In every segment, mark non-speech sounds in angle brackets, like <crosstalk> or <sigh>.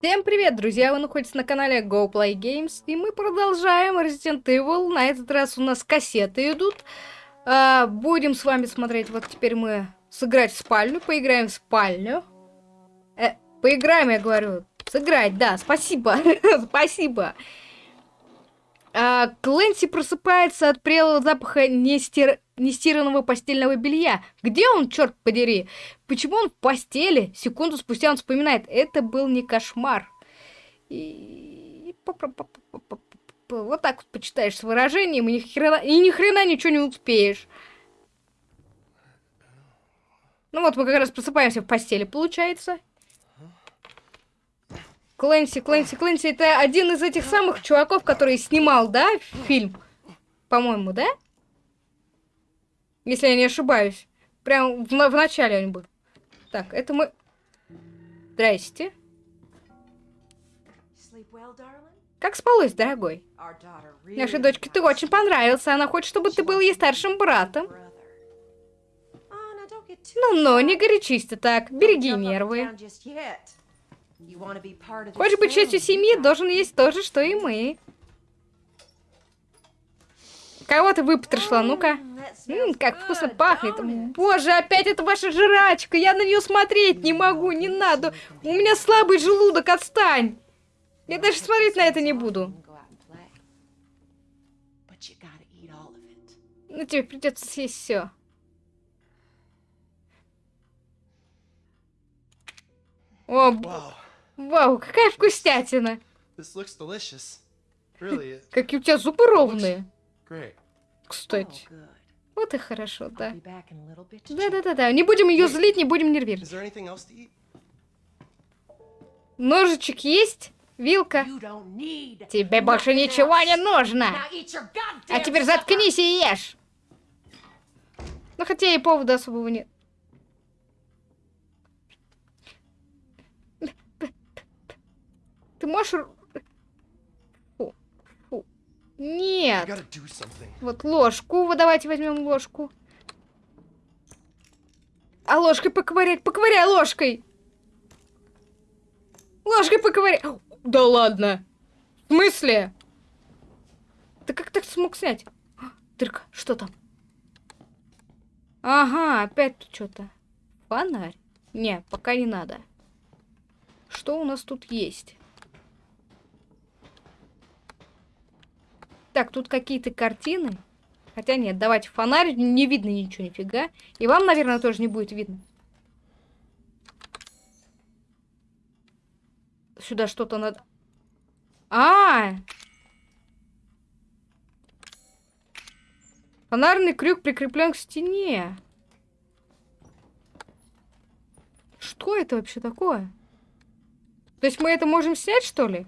Всем привет, друзья! Вы находитесь на канале Go Play Games, и мы продолжаем Resident Evil. На этот раз у нас кассеты идут. А, будем с вами смотреть, вот теперь мы сыграть в спальню, поиграем в спальню. Э, поиграем, я говорю. Сыграть, да, спасибо, <laughs> спасибо. А, Клэнси просыпается от прелого запаха нестир... нестиранного постельного белья. Где он, черт подери? Почему он в постели? Секунду спустя он вспоминает. Это был не кошмар. И... Вот так вот почитаешь с выражением, и ни хрена, и ни хрена ничего не успеешь. Ну вот, мы как раз просыпаемся в постели, получается. Клэнси, Клэнси, Клэнси, это один из этих самых чуваков, который снимал, да, фильм? По-моему, да? Если я не ошибаюсь. Прям в, в начале он был. Так, это мы... Здрасте. Как спалось, дорогой? Нашей дочке ты очень понравился. Она хочет, чтобы ты был ей старшим братом. Ну-ну, не горячись ты так. Береги нервы. Хочешь быть частью семьи, должен есть то же, что и мы. Кого ты выпотрошила? Ну-ка. как вкусно пахнет. Боже, опять это ваша жрачка. Я на нее смотреть не могу, не надо. У меня слабый желудок, отстань. Я даже смотреть на это не буду. Ну, тебе придется съесть все. О, Вау, какая вкуснятина! Really, <laughs> Какие у тебя зубы ровные. Кстати. Вот и хорошо, да. Да-да-да-да. Не будем ее злить, не будем нервировать. Ножичек есть? Вилка? Тебе больше ничего не нужно. А теперь заткнись и ешь. Ну, хотя и повода особого нет. Можешь... Фу. Фу. Нет. Вот ложку. Вот давайте возьмем ложку. А ложкой поковырять. Поковыряй ложкой. Ложкой поковыряй. Да ладно. В смысле? Ты как так смог снять? Дырка, что там? Ага, опять тут что-то. Фонарь. Не, пока не надо. Что у нас тут есть? Так, тут какие-то картины. Хотя нет, давайте фонарь, не видно ничего, нифига. И вам, наверное, тоже не будет видно. Сюда что-то надо... А, -а, а Фонарный крюк прикреплен к стене. Что это вообще такое? То есть мы это можем снять, что ли?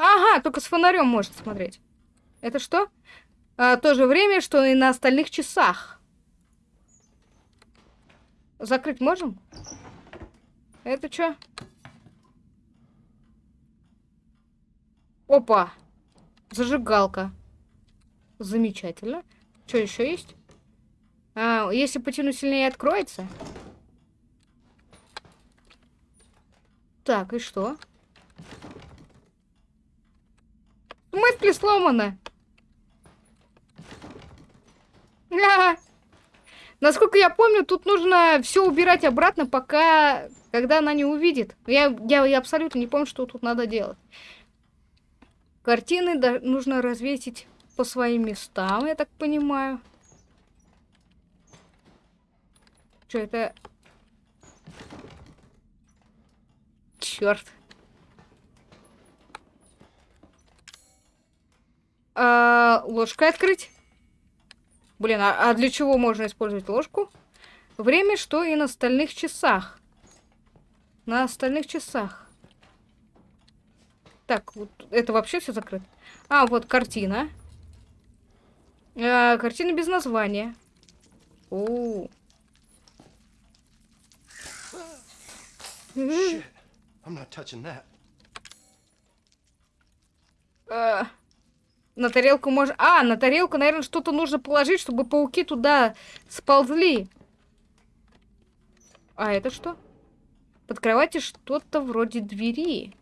Ага, только с фонарем может смотреть. Это что? А, то же время, что и на остальных часах. Закрыть можем? Это что? Опа! Зажигалка. Замечательно. Что еще есть? А, если потяну сильнее, откроется? Так, и что? Мысли сломаны. А Насколько я помню, тут нужно все убирать обратно, пока, когда она не увидит. Я, я, я абсолютно не помню, что тут надо делать. Картины нужно развесить по своим местам, я так понимаю. Что это? Черт. А, ложкой открыть. Блин, а, а для чего можно использовать ложку? Время, что и на остальных часах. На остальных часах. Так, вот это вообще все закрыто. А, вот картина. А, картина без названия. О. Shit. I'm not touching that. Uh. На тарелку можно... А, на тарелку, наверное, что-то нужно положить, чтобы пауки туда сползли. А это что? Под кроватью что-то вроде двери.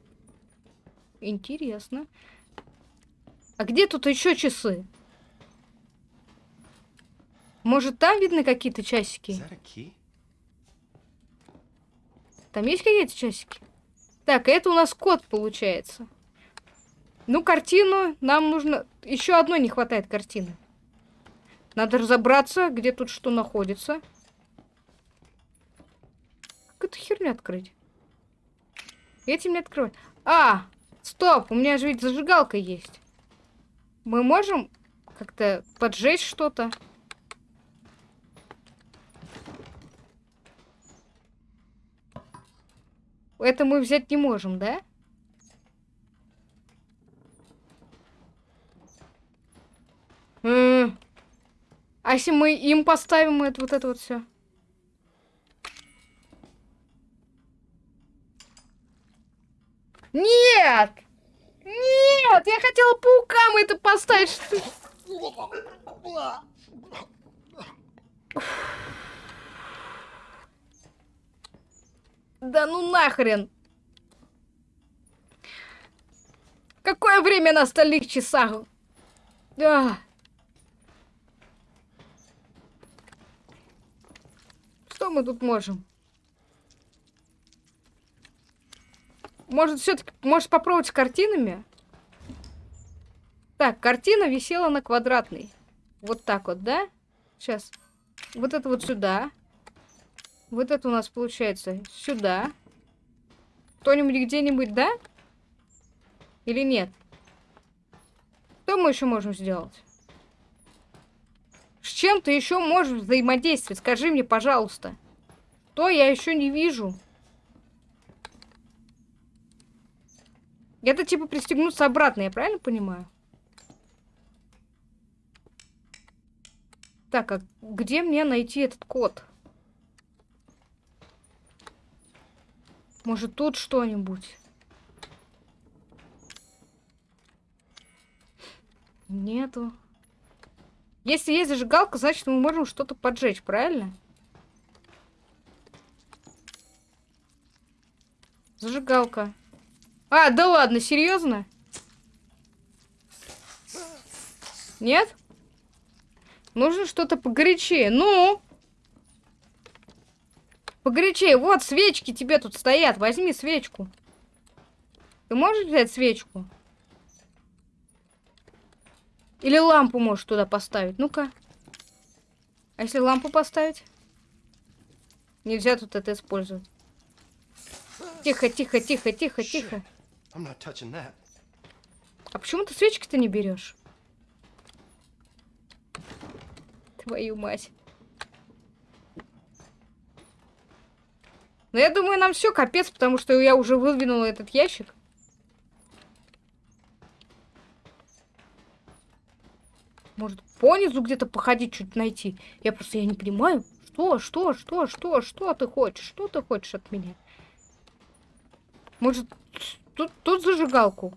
Интересно. А где тут еще часы? Может, там видны какие-то часики? Там есть какие-то часики? Так, это у нас код получается. Ну, картину нам нужно... Еще одной не хватает картины. Надо разобраться, где тут что находится. Как эту херню открыть? Этим не открывать. А! Стоп! У меня же ведь зажигалка есть. Мы можем как-то поджечь что-то? Это мы взять не можем, да? М а если мы им поставим это, вот это вот все? Нет! Нет! Я хотела паукам это поставить. Да ну нахрен! Какое время на остальных часах? Да. Что мы тут можем? Может, все-таки, может попробовать с картинами? Так, картина висела на квадратной. Вот так вот, да? Сейчас. Вот это вот сюда. Вот это у нас получается сюда. Кто-нибудь где-нибудь, да? Или нет? Что мы еще можем сделать? С чем ты еще можешь взаимодействовать? Скажи мне, пожалуйста. То я еще не вижу. Это типа пристегнуться обратно, я правильно понимаю? Так, а где мне найти этот код? Может, тут что-нибудь? Нету. Если есть зажигалка, значит, мы можем что-то поджечь, правильно? Зажигалка. А, да ладно, серьезно? Нет? Нужно что-то погорячее. Ну? Погорячее. Вот свечки тебе тут стоят. Возьми свечку. Ты можешь взять свечку? Или лампу можешь туда поставить. Ну-ка. А если лампу поставить? Нельзя тут это использовать. Тихо, тихо, тихо, тихо, тихо. А почему ты свечки-то не берешь? Твою мать. Но я думаю, нам все капец, потому что я уже выдвинула этот ящик. Может, понизу где-то походить, чуть найти. Я просто я не понимаю. Что, что, что, что, что ты хочешь? Что ты хочешь от меня? Может, тут, тут зажигалку?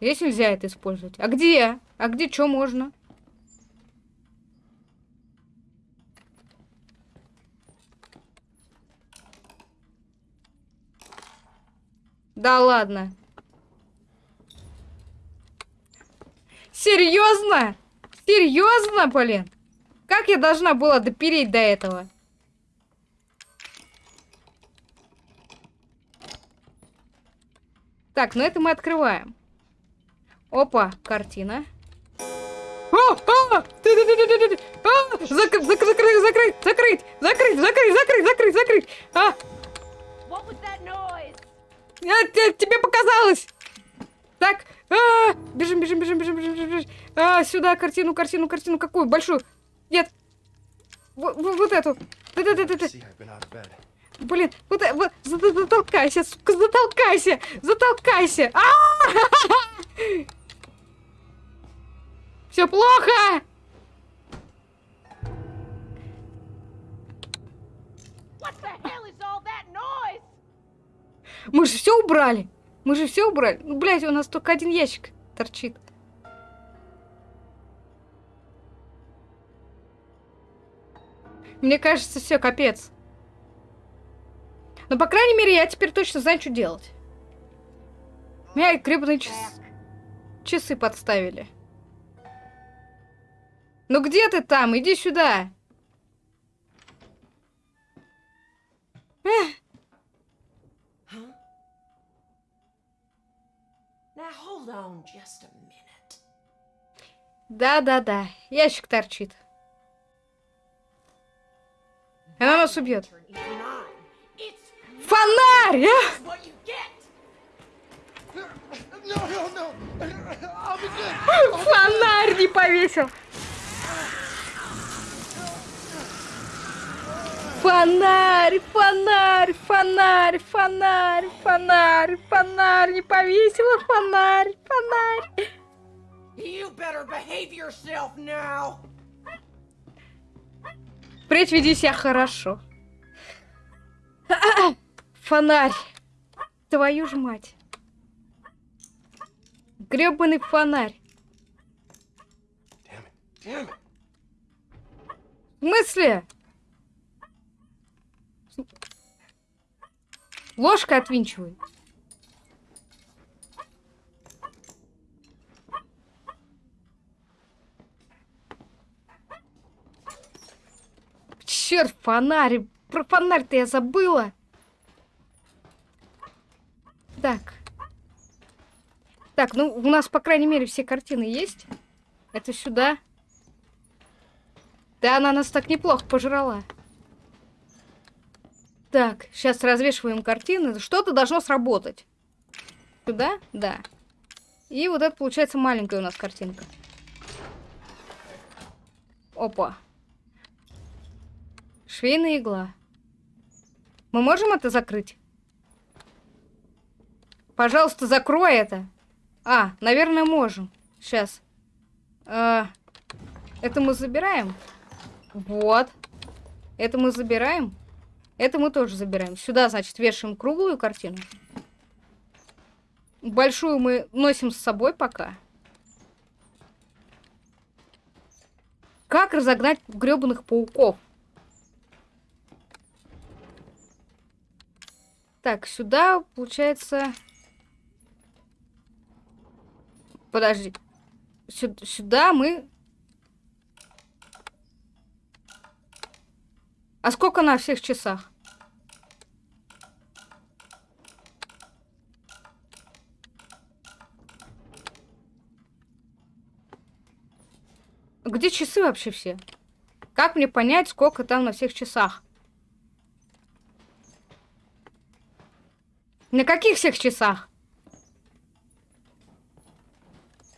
Здесь нельзя это использовать. А где? А где что можно? Да ладно. Серьезно? Серьезно, блин? Как я должна была допереть до этого? Так, ну это мы открываем. Опа, картина. Закрыть, закрыть, закрыть, закрыть, закрыть, закрыть, закрыть, закрыть, закрыть. А, а, тебе показалось! Так, а, бежим, бежим, бежим, бежим, бежим, бежим. А, сюда картину, картину, картину. Какую? Большую? Нет. В, в, вот эту. Да, да, да, да, да. Блин, вот, вот затолкайся, сука, затолкайся, затолкайся. А Все плохо. Мы же все убрали. Мы же все убрали. Ну, блядь, у нас только один ящик торчит. Мне кажется, все, капец. Но, по крайней мере, я теперь точно знаю, что делать. Меня гребаные час... часы подставили. Ну где ты там? Иди сюда. Эх. Да-да-да, ящик торчит. Она нас убьет. Фонарь! А? Фонарь не повесил. Фонарь, фонарь, фонарь, фонарь, фонарь, фонарь, не повесила фонарь, фонарь. You better behave yourself now. Впредь веди себя хорошо. Фонарь. Твою ж мать. Гребаный фонарь. В смысле? Ложкой отвинчивай. Черт, фонарь. Про фонарь-то я забыла. Так. Так, ну у нас, по крайней мере, все картины есть. Это сюда. Да, она нас так неплохо пожрала. Так, сейчас развешиваем картины. Что-то должно сработать. Сюда? Да. И вот это получается маленькая у нас картинка. Опа. Швейная игла. Мы можем это закрыть? Пожалуйста, закрой это. А, наверное, можем. Сейчас. А, это мы забираем. Вот. Это мы забираем. Это мы тоже забираем. Сюда, значит, вешаем круглую картину. Большую мы носим с собой пока. Как разогнать гребаных пауков? Так, сюда, получается... Подожди. Сюда, сюда мы... А сколько на всех часах? Где часы вообще все? Как мне понять, сколько там на всех часах? На каких всех часах?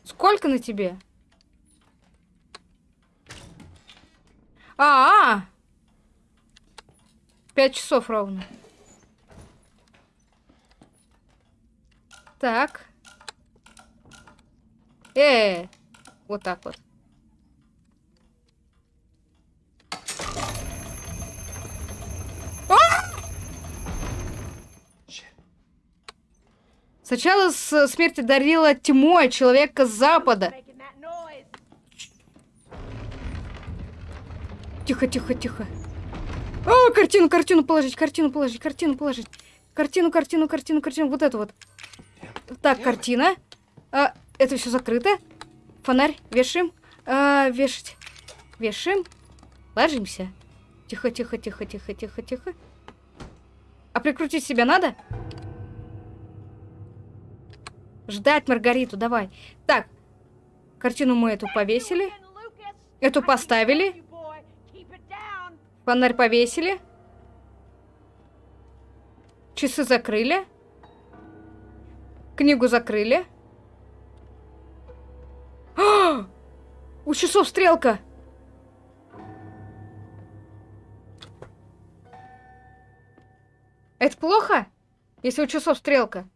Сколько на тебе? А, -а! Пять часов ровно. Так. Э, -э, -э. вот так вот. Сначала с смерти дарила тьмой человека с запада. Тихо, тихо, тихо. Картину, картину положить, картину положить, картину положить. Картину, картину, картину, картину. Вот это вот. Так, картина. А, это все закрыто. Фонарь вешаем. А, вешать. Вешаем. Ложимся. Тихо, тихо, тихо, тихо, тихо, тихо. А прикрутить себя надо? Ждать Маргариту, давай. Так, картину мы эту повесили. Эту поставили. Фонарь повесили. Часы закрыли. Книгу закрыли. А! У часов стрелка. Это плохо, если у часов стрелка?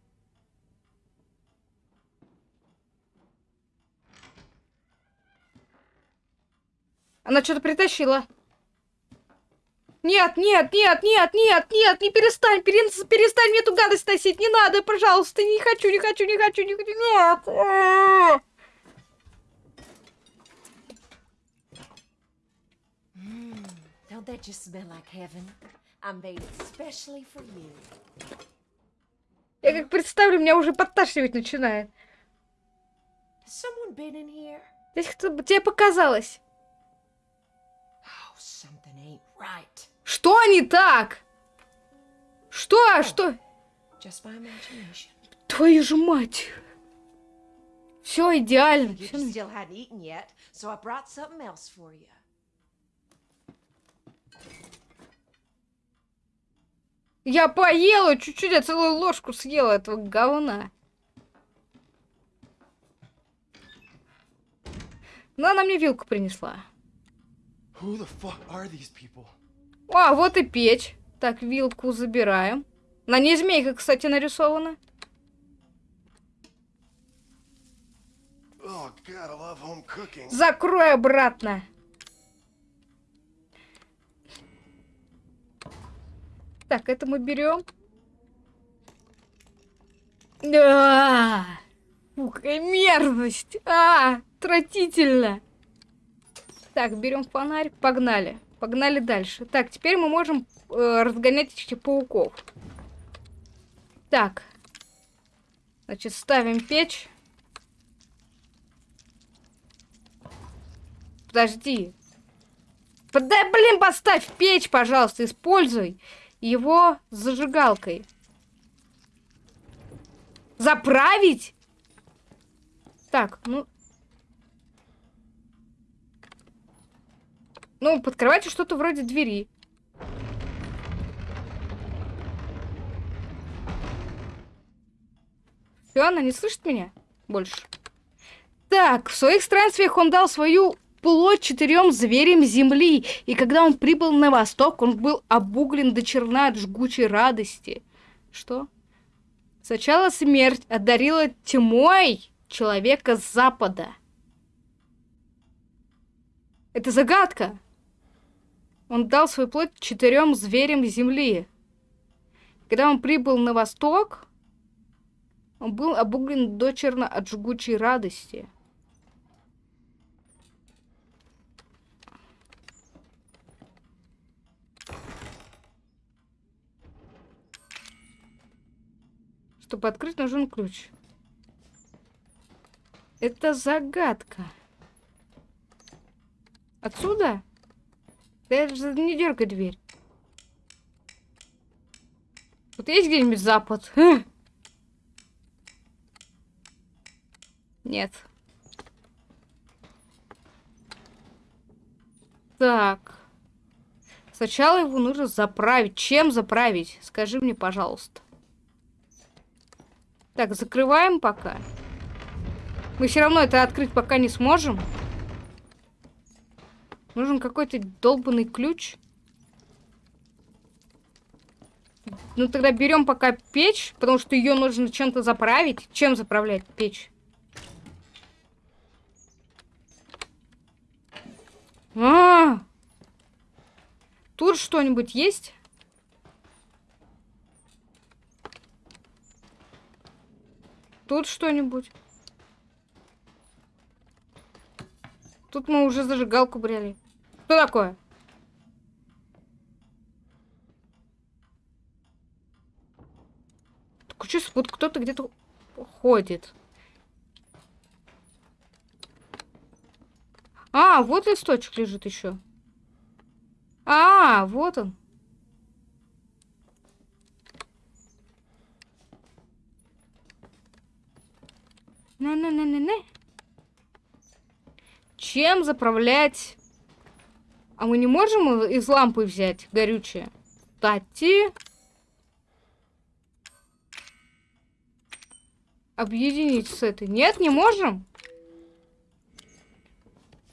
Она что-то притащила. Нет, нет, нет, нет, нет, нет, не перестань, перестань, перестань мне эту гадость носить, не надо, пожалуйста, не хочу, не хочу, не хочу, не хочу, нет. Don't that just smell like heaven? I made it specially for you. Я как представлю, меня уже подташнивать начинает. Здесь кто тебе показалось. Oh. Что не так? Что? Что? My imagination. Твою же мать. Все идеально. Yet, so. Я поела чуть-чуть, я целую ложку съела этого говна. Но она мне вилку принесла. А, вот и печь. Так, вилку забираем. На ней змейка, кстати, нарисована. Oh god. Закрой обратно. Так, это мы берем. А, фу, какая мерзость. А, отвратительно. Так, берем фонарь, погнали. Погнали дальше. Так, теперь мы можем э, разгонять этих пауков. Так. Значит, ставим печь. Подожди. Да, блин, поставь печь, пожалуйста, используй его зажигалкой. Заправить? Так, ну... Ну, под кроватью что-то вроде двери. Все, она не слышит меня больше. Так, в своих странствиях он дал свою плоть четырем зверям земли, и когда он прибыл на восток, он был обуглен до черна от жгучей радости. Что? Сначала смерть одарила тьмой человека с запада. Это загадка. Он дал свою плоть четырем зверям земли. Когда он прибыл на восток, он был обуглен дочерно от жгучей радости. Чтобы открыть, нужен ключ. Это загадка. Отсюда? Даже не дергай дверь. Вот есть где-нибудь запад? Хм. Нет. Так. Сначала его нужно заправить. Чем заправить? Скажи мне, пожалуйста. Так, закрываем пока. Мы все равно это открыть пока не сможем. Нужен какой-то долбанный ключ. Ну тогда берем пока печь, потому что ее нужно чем-то заправить. Чем заправлять печь? А, -а, -а! Тут что-нибудь есть? Тут что-нибудь? Тут мы уже зажигалку брали. Что такое? Так что, вот кто-то где-то ходит. А, вот листочек лежит еще. А, вот он. На-на-на-на-на. Чем заправлять? А мы не можем из лампы взять горючее? Кстати. Объединить с этой. Нет, не можем?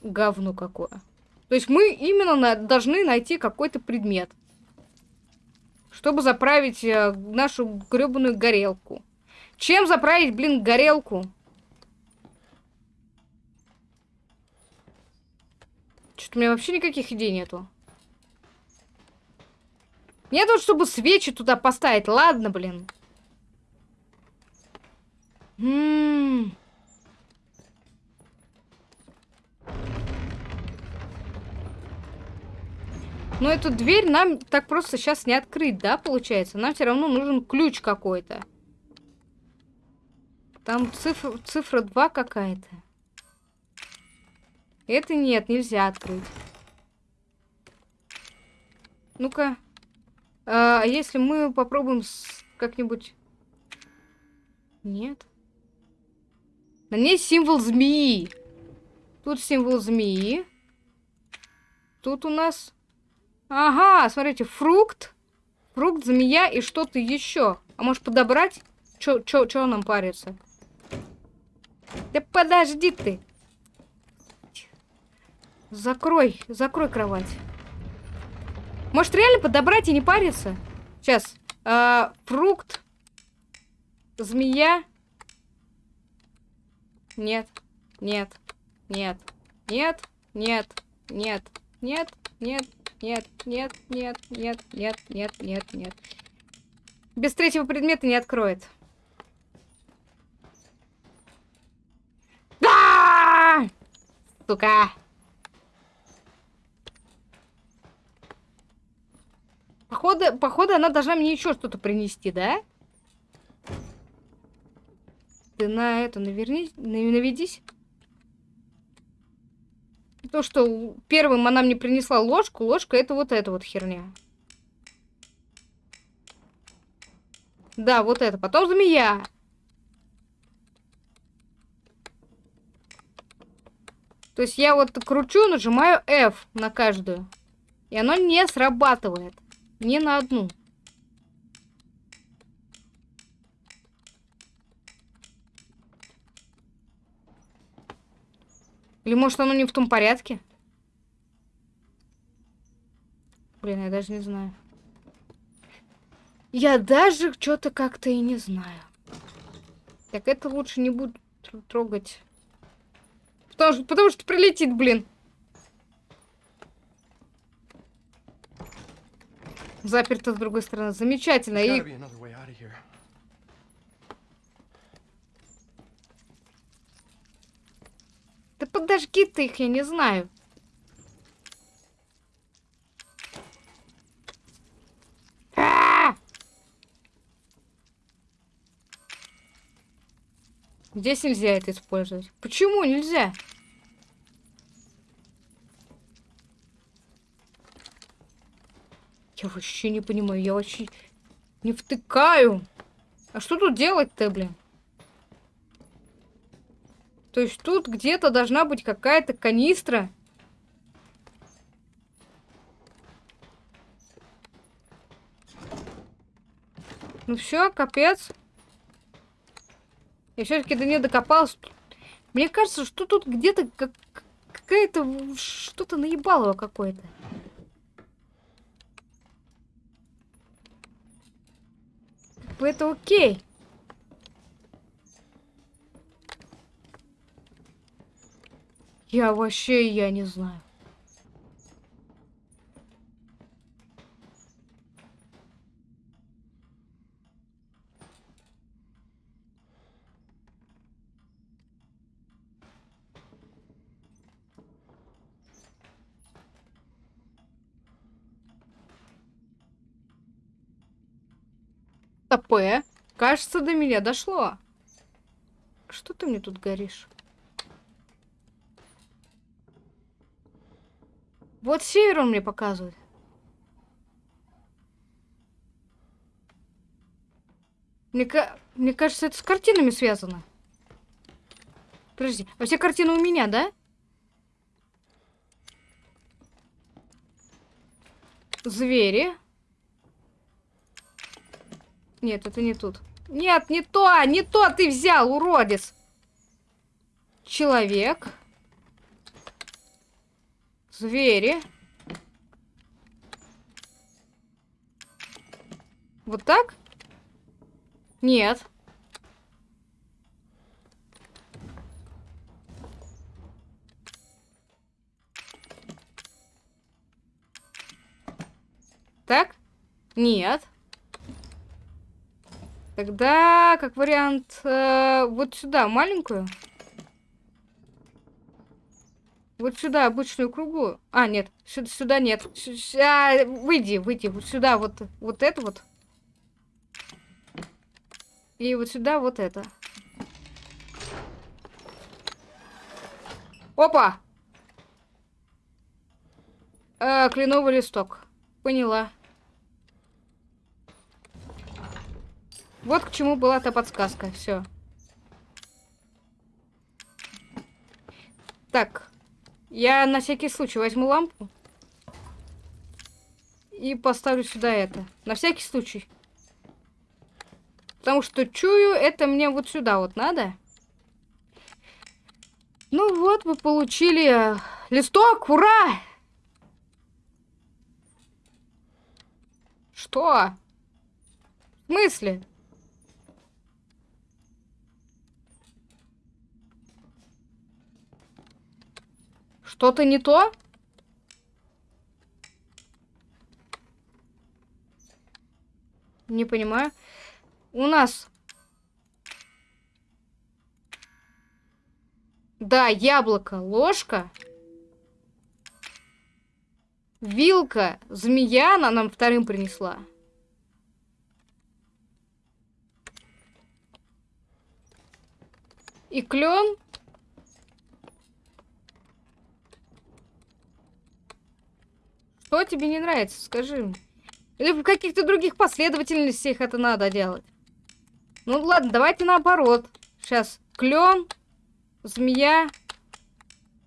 Говно какое. То есть мы именно на должны найти какой-то предмет. Чтобы заправить э, нашу гребаную горелку. Чем заправить, блин, горелку? Что-то у меня вообще никаких идей нету. Нет, вот чтобы свечи туда поставить. Ладно, блин. М -м -м. Но эту дверь нам так просто сейчас не открыть, да, получается? Нам все равно нужен ключ какой-то. Там цифра, цифра 2 какая-то. Это нет, нельзя открыть. Ну-ка. А если мы попробуем как-нибудь... Нет. На ней символ змеи. Тут символ змеи. Тут у нас... Ага, смотрите, фрукт. Фрукт, змея и что-то еще. А может подобрать? Чё, чё, чё нам парится? Да подожди ты. Закрой, закрой кровать. Может реально подобрать и не париться? Сейчас. А, фрукт. Змея. Нет. Нет. Нет. Нет. Нет. Нет. Нет. Нет. Нет. Нет. Нет. Нет. Нет. Нет. Нет. Нет. Без третьего предмета не откроет. Да! Сука! Походу, походу, она должна мне еще что-то принести, да? Ты на это наверни... наведись. То, что первым она мне принесла ложку, ложка это вот эта вот херня. Да, вот это. Потом змея. То есть я вот кручу, нажимаю F на каждую. И оно не срабатывает. Ни на одну. Или может оно не в том порядке? Блин, я даже не знаю. Я даже что-то как-то и не знаю. Так, это лучше не буду трогать. Потому что, потому что прилетит, блин. Заперто с другой стороны. Замечательно. И... Да подожги ты их, я не знаю. Здесь нельзя это использовать. Почему нельзя? Я вообще не понимаю, я вообще не втыкаю. А что тут делать-то, блин? То есть тут где-то должна быть какая-то канистра. Ну все, капец. Я все-таки до нее докопалась. Мне кажется, что тут где-то как какая-то что-то наебалово какое-то. Это окей. Я вообще, я не знаю. П. Кажется, до меня дошло. Что ты мне тут горишь? Вот север он мне показывает. Мне, мне кажется, это с картинами связано. Подожди, а все картины у меня, да? Звери. Нет, это не тут. Нет, не то, не то ты взял, уродец. Человек. Звери. Вот так? Нет. Так? Нет. Тогда, как вариант, э, вот сюда, маленькую. Вот сюда, обычную кругу. А, нет, сюда, сюда нет. Сю- сю- а, выйди, выйди. Вот сюда вот, вот это вот. И вот сюда вот это. Опа! А, кленовый листок. Поняла. Вот к чему была та подсказка. Все. Так. Я на всякий случай возьму лампу. И поставлю сюда это. На всякий случай. Потому что чую, это мне вот сюда вот надо. Ну вот, мы получили э, листок, ура! Что? В смысле? Что-то не то? Не понимаю. У нас... Да, яблоко, ложка. Вилка, змея она нам вторым принесла. И клен. Что тебе не нравится, скажи. Или в каких-то других последовательностях это надо делать. Ну ладно, давайте наоборот. Сейчас клен, змея,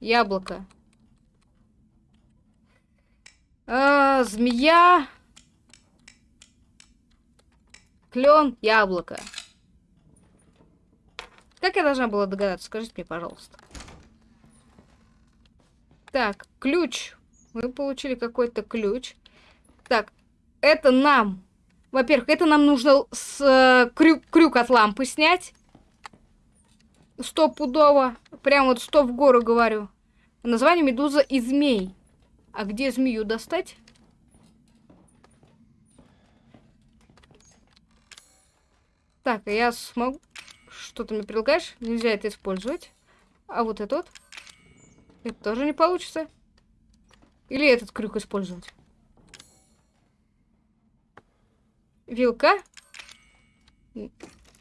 яблоко. А, змея, клен, яблоко. Как я должна была догадаться? Скажите мне, пожалуйста. Так, ключ. Мы получили какой-то ключ. Так, это нам. Во-первых, это нам нужно с э, крюк, крюк от лампы снять. Стопудово. Прям вот сто в гору говорю. Название медуза и змей. А где змею достать? Так, а я смогу... Что ты мне предлагаешь? Нельзя это использовать. А вот это вот? Это тоже не получится. Или этот крюк использовать? Вилка?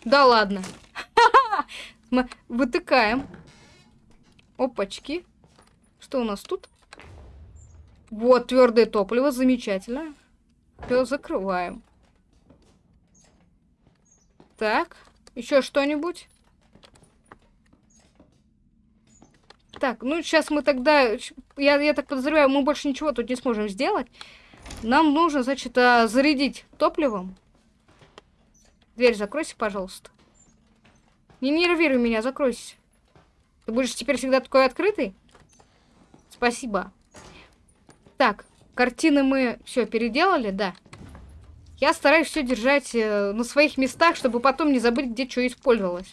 Да ладно. <laughs> Мы вытыкаем. Опачки. Что у нас тут? Вот, твердое топливо, замечательно. Все, закрываем. Так, еще что-нибудь? Так, ну сейчас мы тогда... Я, я так подозреваю, мы больше ничего тут не сможем сделать. Нам нужно, значит, а, зарядить топливом. Дверь закройся, пожалуйста. Не нервируй меня, закройся. Ты будешь теперь всегда такой открытый? Спасибо. Так, картины мы все переделали, да. Я стараюсь все держать э, на своих местах, чтобы потом не забыть, где что использовалось.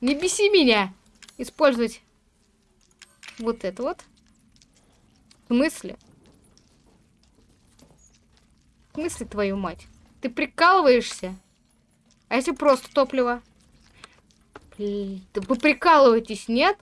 Не беси меня! Использовать вот это вот. В смысле? В смысле, твою мать? Ты прикалываешься? А если просто топливо? Блин, да вы прикалываетесь, нет?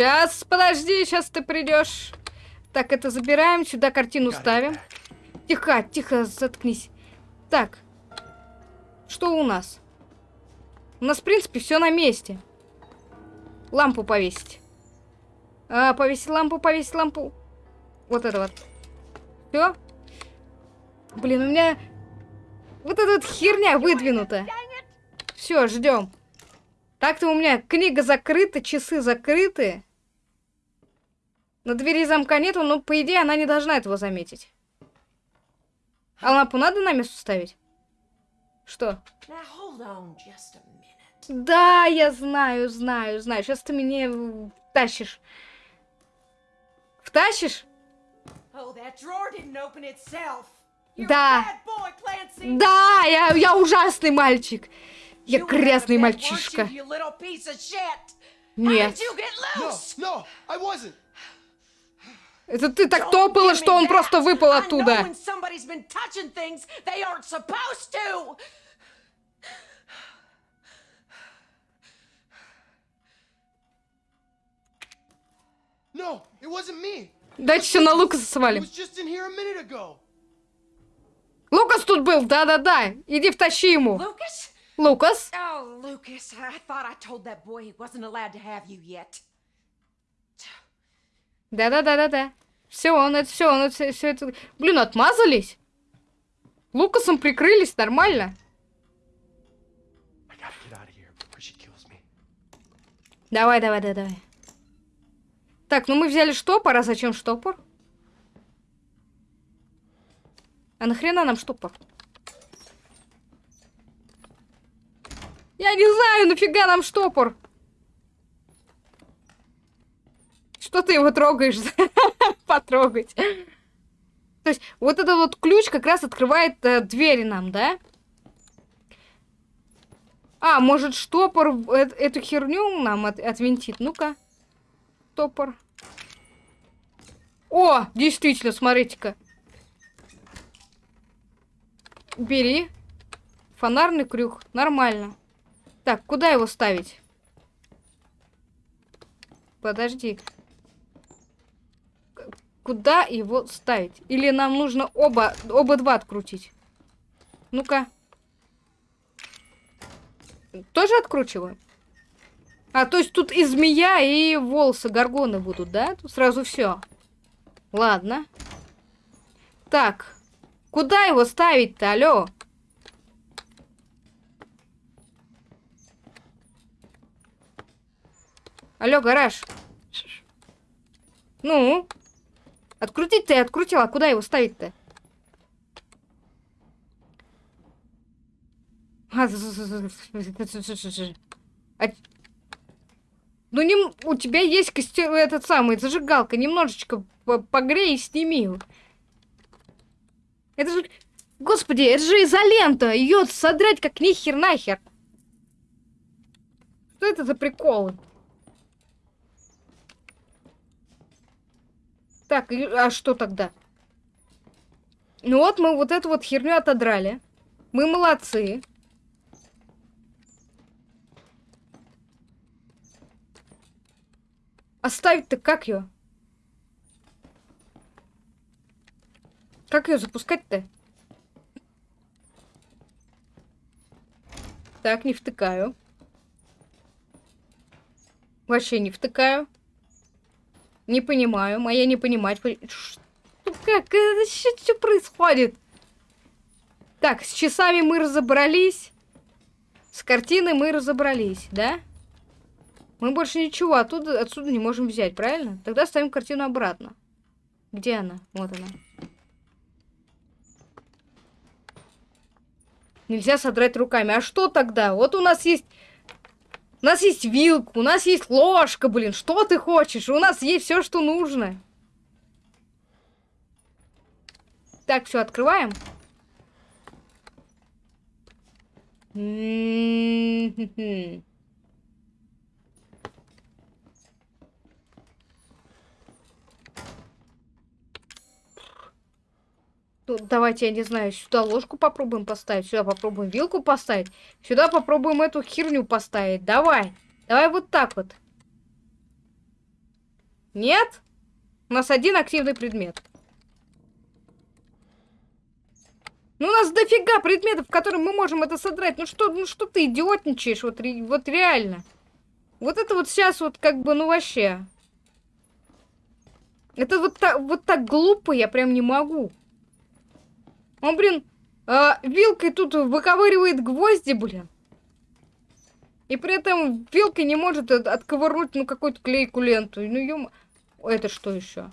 Сейчас, подожди, сейчас ты придешь. Так, это забираем, сюда картину ставим. Тихо, тихо, заткнись. Так, что у нас? У нас, в принципе, все на месте. Лампу повесить. А, повесить лампу, повесить лампу. Вот это вот. Все? Блин, у меня вот эта вот херня выдвинута. Все, ждем. Так-то у меня книга закрыта, часы закрыты. На двери замка нету, но по идее она не должна этого заметить. А лампу надо на место ставить? Что? Да, я знаю, знаю, знаю. Сейчас ты меня э, втащишь. Втащишь? Oh, Да. boy. Да, я, я ужасный мальчик. Я грязный мальчишка. Нет. No, no. Это ты так топала, что он просто выпал оттуда. Дайте все на Лукаса свалим. Лукас тут был, да-да-да. Иди втащи ему. Lucas? Лукас. Oh, Lucas, I thought I told that boy he wasn't allowed to have you yet. Да-да-да-да-да. Все, он это все, он это все это. Блин, отмазались? Лукасом прикрылись, нормально. Давай, давай, давай, давай. Так, ну мы взяли штопор, а зачем штопор? А нахрена нам штопор? Я не знаю, нафига нам штопор? Что ты его трогаешь? <laughs> Потрогать. То есть вот этот вот ключ как раз открывает э, двери нам, да? А, может штопор э- эту херню нам от- отвинтит? Ну-ка. Топор. О, действительно, смотрите-ка. Бери. Фонарный крюк. Нормально. Так, куда его ставить? Подожди. Куда его ставить? Или нам нужно оба, оба два открутить? Ну-ка. Тоже откручиваем? А, то есть тут и змея, и волосы горгоны будут, да? Тут сразу все. Ладно. Так. Куда его ставить-то, алло? Алло, гараж. Ну? Открутить ты открутила, а куда его ставить-то? А, а ну, не, у тебя есть костер, этот самый, зажигалка, немножечко по- погрей и сними. его. Это же, господи, это же изолента, ее содрать как нихер нахер. Что это за приколы? Так, а что тогда? Ну вот мы вот эту вот херню отодрали. Мы молодцы. Оставить-то как ее? Как ее запускать-то? Так, не втыкаю. Вообще не втыкаю. Не понимаю. Моя не понимать. Как? Что происходит? Так, с часами мы разобрались. С картиной мы разобрались, да? Мы больше ничего оттуда, отсюда не можем взять, правильно? Тогда ставим картину обратно. Где она? Вот она. Нельзя содрать руками. А что тогда? Вот у нас есть... У нас есть вилка, у нас есть ложка, блин. Что ты хочешь? У нас есть все, что нужно. Так, все, открываем. М-м-м. Давайте, я не знаю, сюда ложку попробуем поставить, сюда попробуем вилку поставить, сюда попробуем эту херню поставить. Давай, давай вот так вот. Нет? У нас один активный предмет. Ну, у нас дофига предметов, которые мы можем это содрать. Ну что, ну что ты идиотничаешь? Вот, вот реально. Вот это вот сейчас вот как бы, ну вообще. Это вот так, вот так глупо, я прям не могу. Он, блин, а, вилкой тут выковыривает гвозди, блин. И при этом вилкой не может от- отковырнуть, ну, какую-то клейку ленту. Ну, ё... Это что еще?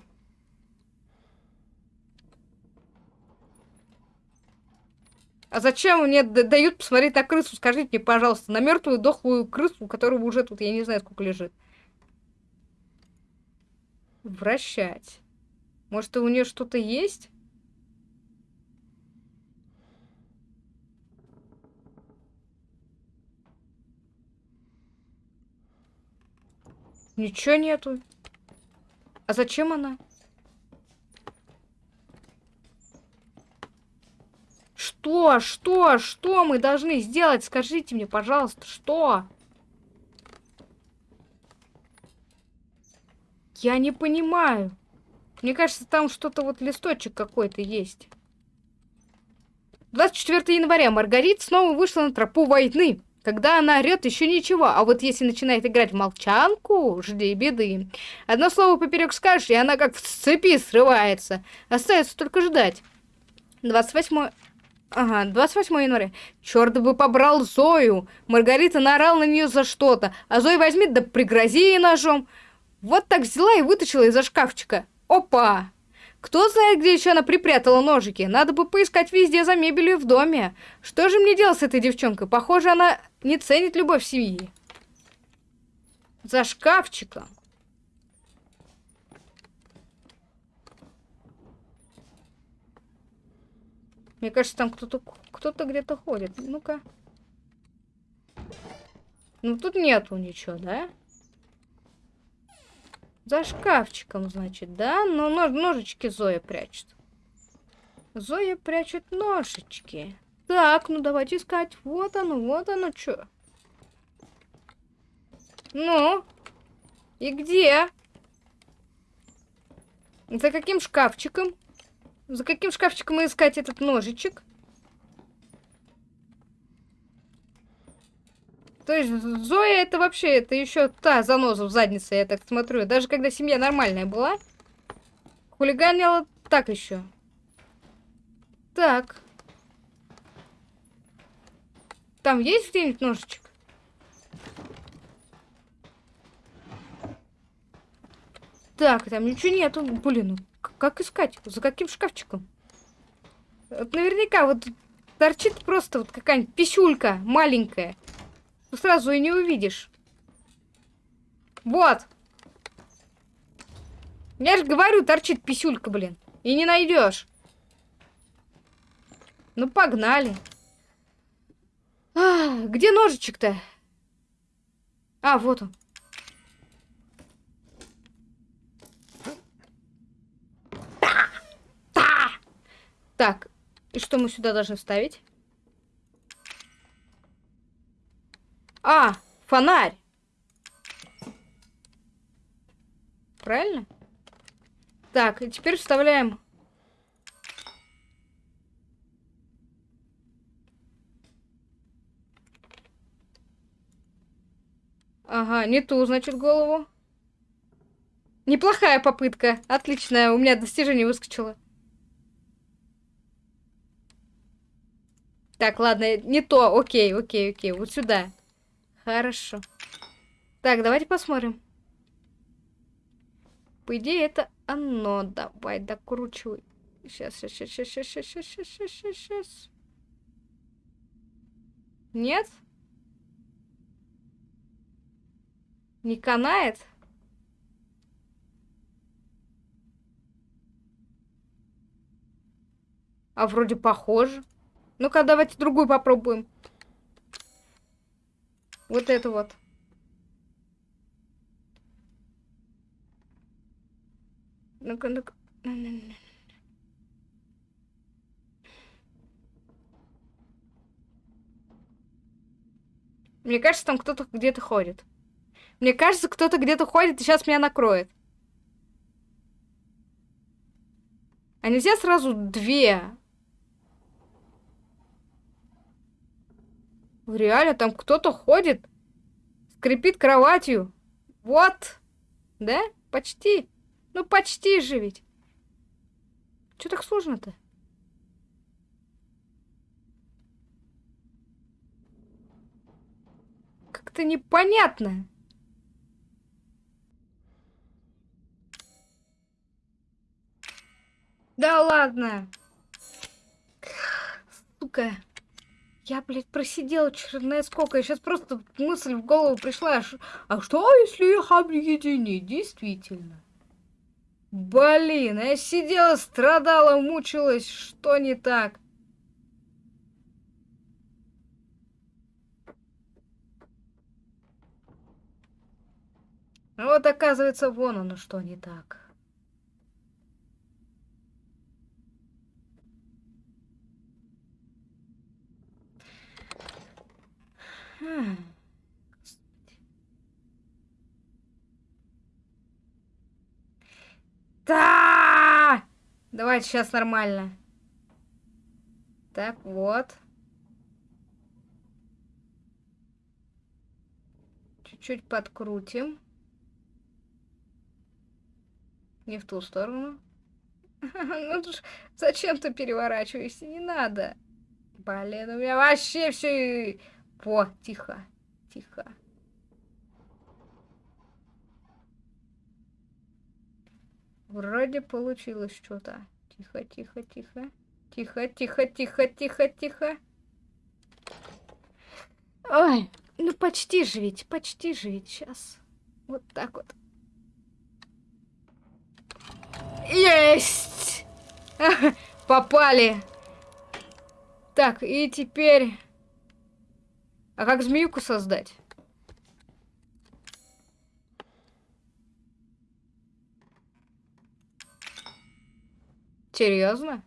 А зачем мне дают посмотреть на крысу? Скажите мне, пожалуйста, на мертвую дохлую крысу, которая уже тут, я не знаю, сколько лежит. Вращать. Может, у нее что-то есть? Ничего нету. А зачем она? Что? Что? Что мы должны сделать? Скажите мне, пожалуйста, что? Я не понимаю. Мне кажется, там что-то вот листочек какой-то есть. 24 января Маргарита снова вышла на тропу войны. Когда она орет, еще ничего, а вот если начинает играть в молчанку, жди беды. Одно слово поперек скажешь, и она как в цепи срывается. Остается только ждать. 28... Ага, 28 января. Черт бы побрал Зою. Маргарита наорал на нее за что-то, а Зоя возьми да пригрози ей ножом. Вот так взяла и вытащила из-за шкафчика. Опа! Кто знает, где еще она припрятала ножики? Надо бы поискать везде за мебелью в доме. Что же мне делать с этой девчонкой? Похоже, она не ценит любовь семьи. За шкафчиком. Мне кажется, там кто-то кто-то где-то ходит. Ну-ка. Ну, тут нету ничего, да? За шкафчиком, значит, да? Но нож ножички Зоя прячет. Зоя прячет ножички. Так, ну давайте искать. Вот оно, вот оно, что. Ну? И где? За каким шкафчиком? За каким шкафчиком искать этот ножичек? То есть Зоя это вообще, это еще та заноза в заднице, я так смотрю. Даже когда семья нормальная была, хулиганила так еще. Так. Там есть где-нибудь ножичек? Так, там ничего нету. Блин, ну как искать? За каким шкафчиком? Вот наверняка вот торчит просто вот какая-нибудь писюлька маленькая. Ну, сразу и не увидишь. Вот. Я же говорю, торчит писюлька, блин. И не найдешь. Ну, погнали. А, где ножичек-то? А, вот он. Так, и что мы сюда должны вставить? А, фонарь. Правильно? Так, и теперь вставляем... Ага, не ту, значит, голову. Неплохая попытка. Отличная. У меня достижение выскочило. Так, ладно, не то. Окей, окей, окей. Вот сюда. Хорошо. Так, давайте посмотрим. По идее, это оно. Давай, докручивай. Сейчас, сейчас, сейчас, сейчас, сейчас, сейчас, сейчас, сейчас. Нет? Нет? Не канает? А вроде похоже. Ну-ка, давайте другую попробуем. Вот это вот. Ну-ка, ну-ка. Мне кажется, там кто-то где-то ходит. Мне кажется, кто-то где-то ходит и сейчас меня накроет. А нельзя сразу две? Реально, там кто-то ходит. Скрипит кроватью. Вот. Да? Почти. Ну, почти же ведь. Что так сложно-то? Как-то непонятно. Да ладно. Сука. Я, блядь, просидела черная сколько. Сейчас просто мысль в голову пришла. а что, если их объединить? Действительно. Блин, я сидела, страдала, мучилась. Что не так? А Вот оказывается, вон оно что не так. Да! Давайте сейчас нормально. Так, вот. Чуть-чуть подкрутим. Не в ту сторону. <laughs> Ну зачем ты переворачиваешься? Не надо. Блин, у меня вообще все... Во, тихо, тихо. Вроде получилось что-то. Тихо, тихо, тихо. Тихо, тихо, тихо, тихо, тихо. Ой, ну почти же ведь, почти же ведь сейчас. Вот так вот. Есть! <laughs> Попали. Так, и теперь... А как змеюку создать? Серьезно?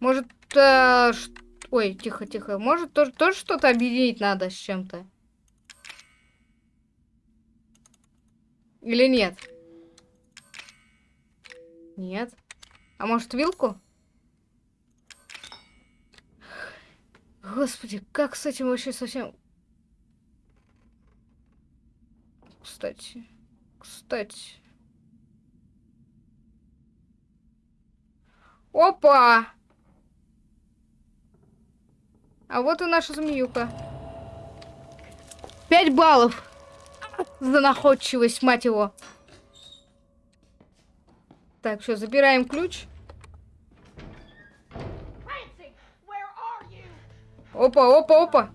Может, э, ш- ой, тихо, тихо. Может, тоже, тоже что-то объединить надо с чем-то? Или нет? Нет. А может, вилку? Господи, как с этим вообще совсем... Кстати, кстати... Опа! А вот и наша змеюка. Пять баллов за находчивость, мать его. Так, все, забираем ключ. Опа, опа, опа.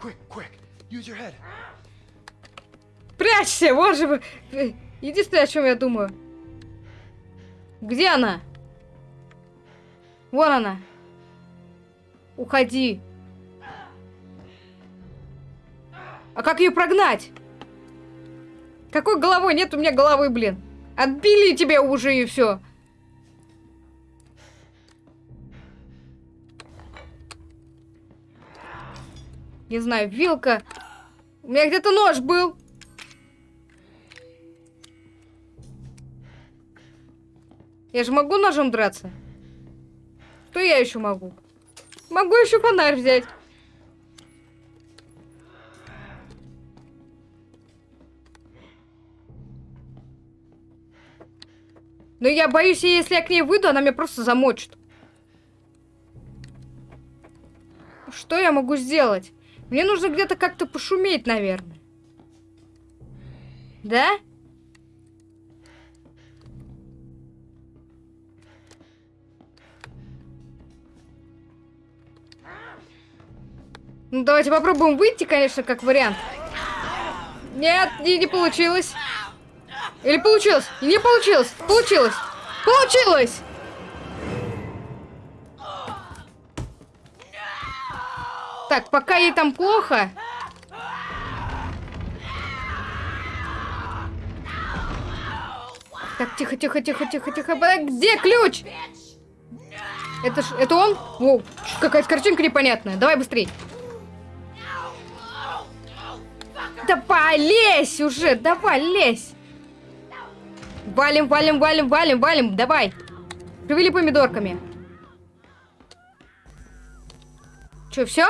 Quick, quick. Use your head. Прячься, вот же вы. Единственное, о чем я думаю. Где она? Вон она. Уходи. А как ее прогнать? Какой головой? Нет у меня головы, блин. Отбили тебя уже и все. Не знаю, вилка. У меня где-то нож был. Я же могу ножом драться? Что я еще могу? Могу еще фонарь взять. Но я боюсь, если я к ней выйду, она меня просто замочит. Что я могу сделать? Мне нужно где-то как-то пошуметь, наверное. Да? Ну, давайте попробуем выйти, конечно, как вариант. Нет, не, не получилось. Или получилось? Не получилось. Получилось. Получилось! Так, пока ей там плохо. Так, тихо, тихо, тихо, тихо, тихо. Где ключ? Это ж, это он? Чё, какая-то картинка непонятная. Давай быстрей. Давай, лезь уже, давай, лезь. Валим, валим, валим, валим, валим, давай. Шевели помидорками. Че, все?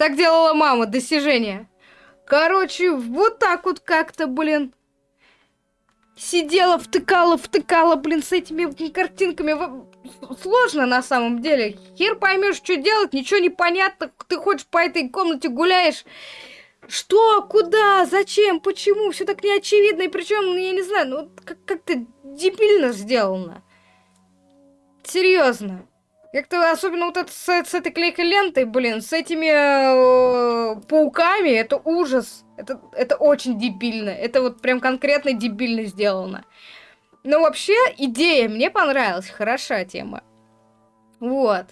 Так делала мама, достижение. Короче, вот так вот как-то, блин. Сидела, втыкала, втыкала, блин, с этими картинками. Сложно на самом деле. Хер поймешь, что делать, ничего не понятно. Ты ходишь по этой комнате, гуляешь. Что? Куда? Зачем? Почему? Все так неочевидно. И причем, ну, я не знаю, ну как-то дебильно сделано. Серьезно. Как-то особенно вот это с, с этой клейкой лентой, блин, с этими э, пауками, это ужас. Это, это очень дебильно. Это вот прям конкретно дебильно сделано. Но вообще, идея мне понравилась. Хороша тема. Вот.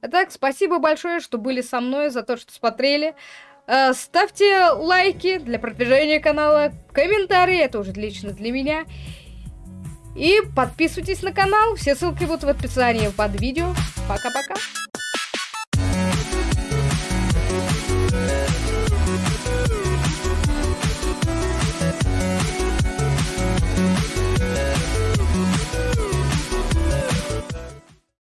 А так, спасибо большое, что были со мной, за то, что смотрели. Э, Ставьте лайки для продвижения канала, комментарии, это уже лично для меня. И подписывайтесь на канал, все ссылки будут в описании под видео. Пока-пока.